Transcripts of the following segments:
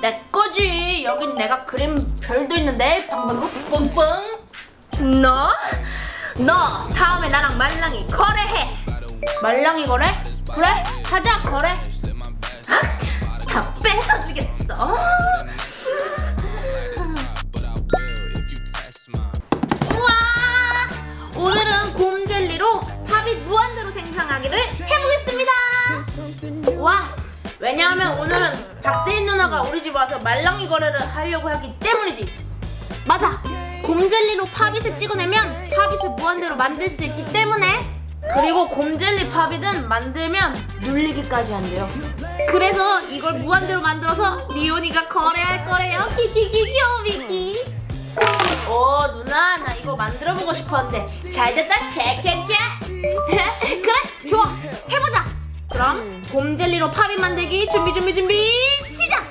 내 거지. 여긴 내가 그린 별도 있는데 방방구 뿡뿡. 너? 너 다음에 나랑 말랑이 거래해. 말랑이 거래? 그래? 하자 거래. 다 뺏어주겠어. 우와! 오늘은 곰 젤리로 팝이 무한대로 생성하기를 해보겠습니다. 와! 왜냐하면 오늘은 박세인 누나가 우리 집 와서 말랑이 거래를 하려고 하기 때문이지. 맞아. 곰젤리로 팝잇을 찍어내면 팝잇을 무한대로 만들 수 있기 때문에 그리고 곰젤리 팝잇은 만들면 눌리기까지 한대요. 그래서 이걸 무한대로 만들어서 리온이가 거래할 거래요. 키키키 귀여미키. 오 누나 나 이거 만들어보고 싶었는데 잘됐다 캐캐캐. 그래 좋아 해보자. 그럼 곰젤리로 팝잇 만들기 준비 준비 준비 시작.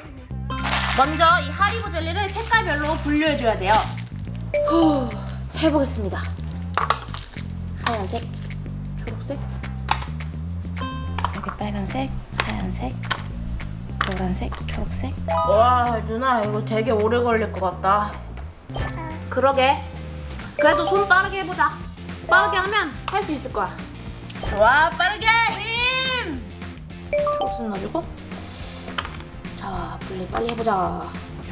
먼저 이 하리보 젤리를 색깔별로 분류해줘야 돼요. 후, 해보겠습니다. 하얀색, 초록색, 여기 빨간색, 하얀색, 노란색, 초록색. 와, 누나 이거 되게 오래 걸릴 것 같다. 그러게. 그래도 손 빠르게 해보자. 빠르게 하면 할 수 있을 거야. 좋아, 빠르게 힘. 초록색 넣어주고. 자, 분리 빨리 해보자.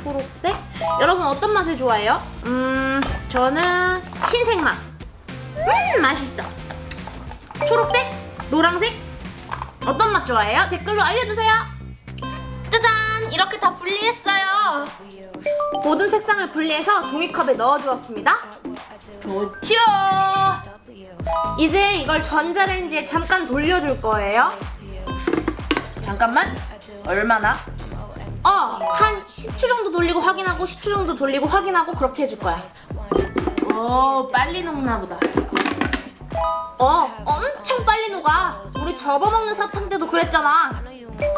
초록색? 여러분 어떤 맛을 좋아해요? 음, 저는 흰색 맛. 음, 맛있어. 초록색? 노란색? 어떤 맛 좋아해요? 댓글로 알려주세요. 짜잔! 이렇게 다 분리했어요. 모든 색상을 분리해서 종이컵에 넣어주었습니다. 좋죠? 이제 이걸 전자레인지에 잠깐 돌려줄 거예요. 잠깐만. 얼마나? 어, 한 10초 정도 돌리고 확인하고 10초 정도 돌리고 확인하고 그렇게 해줄 거야. 오, 빨리 녹나 보다. 어, 엄청 빨리 녹아. 우리 접어먹는 사탕 때도 그랬잖아.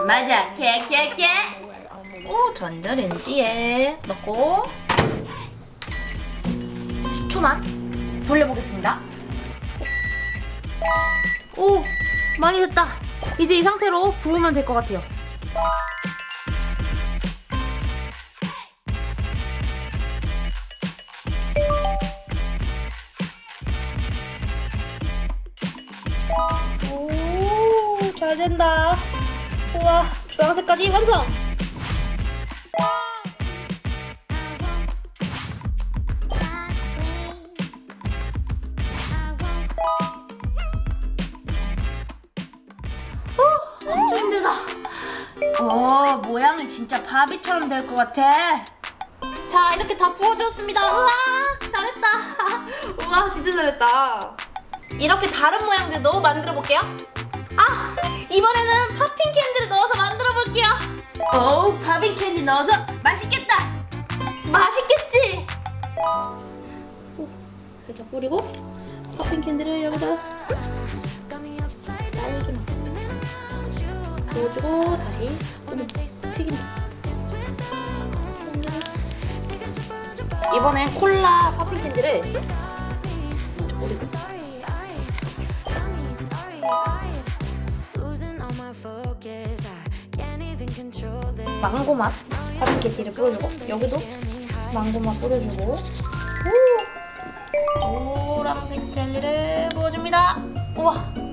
맞아, 깨깨깨. 오, 전자레인지에 넣고 10초만 돌려보겠습니다. 오, 많이 됐다. 이제 이 상태로 부으면 될 것 같아요. 오, 잘 된다. 우와, 주황색까지 완성! 어, 모양이 진짜 바비처럼 될 것 같아. 자, 이렇게 다 부어주었습니다. 우와, 잘했다. 우와, 진짜 잘했다. 이렇게 다른 모양들도 만들어 볼게요. 아, 이번에는 popping candy를 넣어서 만들어 볼게요. 오, popping candy 넣어서 맛있겠다. 맛있겠지? 오, 살짝 뿌리고 popping candy를 여기다 딸기만 넣어주고 다시 튀긴다. 이번엔 콜라 팝핑 캔디를 먼저 뿌리고 망고 맛 팝핑 캔디를 뿌려주고 여기도 망고 맛 뿌려주고 오 노란색 젤리를 부어줍니다. 우와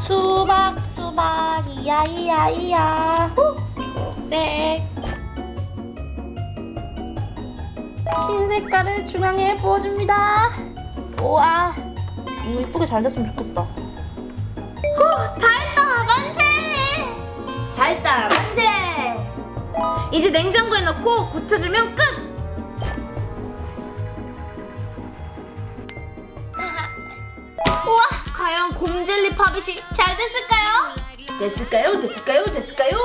수박 수박 이야 이야 이야. 후! 초록색 흰 색깔을 중앙에 부어줍니다. 우와. 이거 이쁘게 잘 됐으면 좋겠다. 후! 다 했다 만세! 다 했다 만세! 이제 냉장고에 넣고 굳혀주면 끝 과연 곰젤리 팝잇이 잘 됐을까요? 됐을까요? 됐을까요? 됐을까요?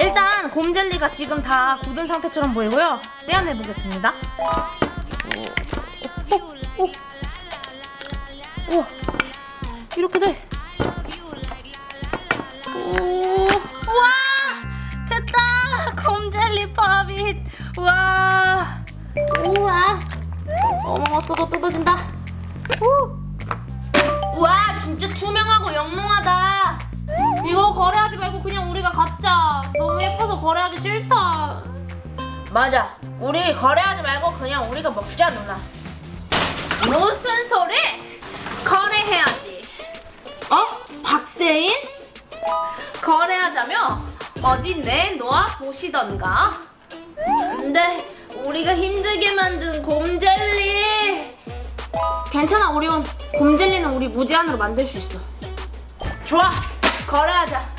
일단 곰젤리가 지금 다 굳은 상태처럼 보이고요 떼어내 보겠습니다 오, 오, 오. 이렇게 돼 거래하기 싫다. 맞아. 우리 거래하지 말고 그냥 우리가 먹자 누나. 무슨 소리? 거래해야지. 어? 박세인? 거래하자며? 어디 내놓아 보시던가. 근데 우리가 힘들게 만든 곰젤리. 괜찮아 오리온. 곰젤리는 우리 무제한으로 만들 수 있어. 좋아. 거래하자.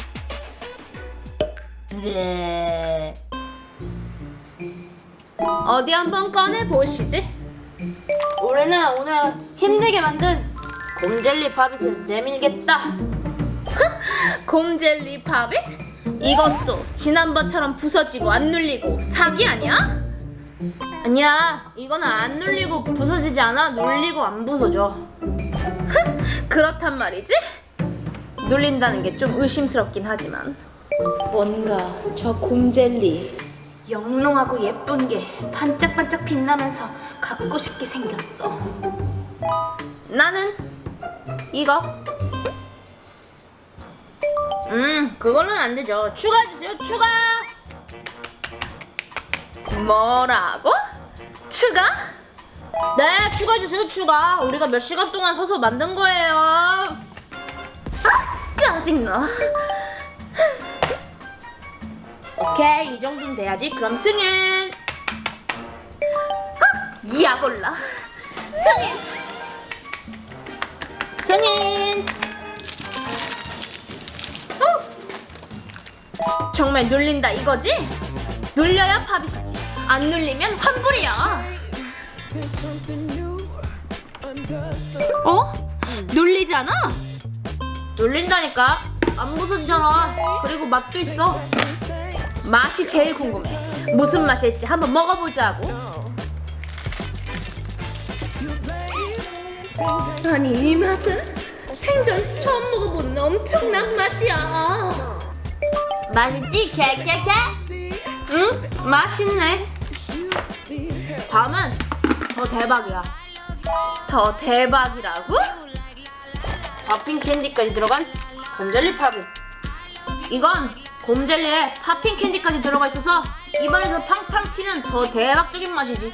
어디 한번 꺼내 보시지. 우리는 오늘 힘들게 만든 곰젤리 파빗을 내밀겠다. 곰젤리 파빗? 이것도 지난번처럼 부서지고 안 눌리고 사기 아니야? 아니야, 이거는 안 눌리고 부서지지 않아. 눌리고 안 부서져. 그렇단 말이지? 눌린다는 게 좀 의심스럽긴 하지만 뭔가 저 곰젤리 영롱하고 예쁜 게 반짝반짝 빛나면서 갖고 싶게 생겼어. 나는 이거. 음, 그거는 안 되죠. 추가해주세요, 추가! 뭐라고? 추가? 네, 추가해주세요, 추가. 우리가 몇 시간 동안 서서 만든 거예요. 아, 짜증나. 오케이, 이 정도는 돼야지. 그럼 승인. 헉, 야골라. 승인. 승인. 어? 정말 눌린다 이거지? 눌려야 팝이시지. 안 눌리면 환불이야. 어? 눌리지 않아? 눌린다니까. 안 부서지잖아. 그리고 맛도 있어. 맛이 제일 궁금해. 무슨 맛일지 한번 먹어보자고. 아니 이 맛은 생전 처음 먹어보는 엄청난 맛이야. 맛있지? 개개개? 응? 맛있네. 다음은 더 대박이야. 더 대박이라고? popping 캔디까지 들어간 곰젤리 팝이. 이건 곰젤리에 popping 캔디까지 들어가 있어서 입안에서 팡팡 튀는 더 대박적인 맛이지.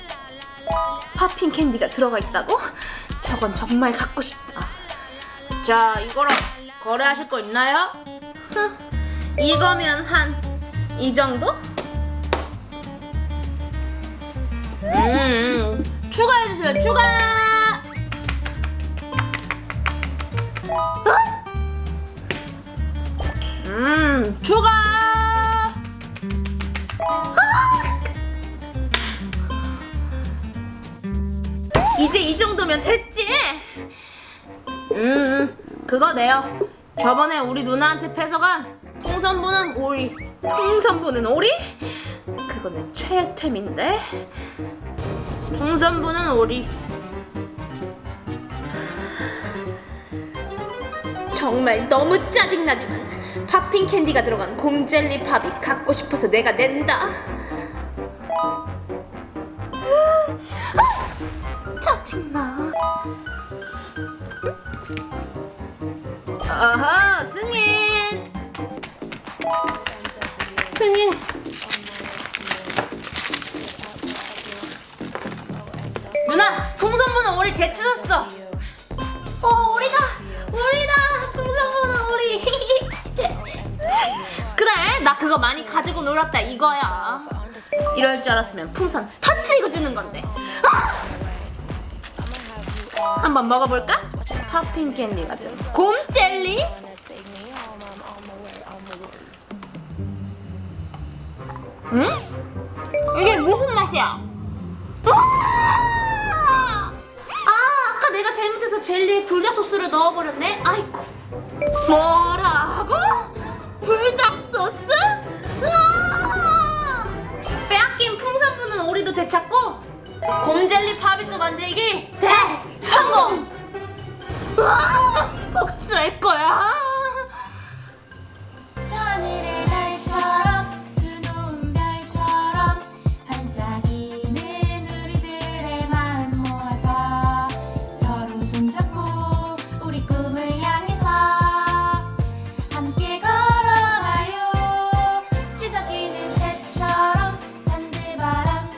popping 캔디가 들어가 있다고? 저건 정말 갖고 싶다. 자, 이거랑 거래하실 거 있나요? 흥, 이거면 한 이 정도? 음, 추가해주세요, 추가! 어? 음, 추가! 정도면 됐지? 음, 그거 내요. 저번에 우리 누나한테 뺏어간 풍선부는 오리. 풍선부는 오리? 그거 내 최애템인데. 풍선부는 오리. 정말 너무 짜증나지만 팝핑 캔디가 들어간 곰젤리 팝이 갖고 싶어서 내가 낸다. 짜증나. 아하, 승인. 승인. 누나, 풍선부는 우리 되찾았어. 어, 우리다. 우리다. 풍선부는 우리. 그래, 나 그거 많이 가지고 놀았다 이거야. 이럴 줄 알았으면 풍선 터트리고 주는 건데. 아! 한번 먹어볼까? 팝핑 캔디 같은 곰 젤리? 응? 이게 무슨 맛이야? 아, 아까 내가 잘못해서 젤리에 불닭 소스를 넣어버렸네. 아이쿠.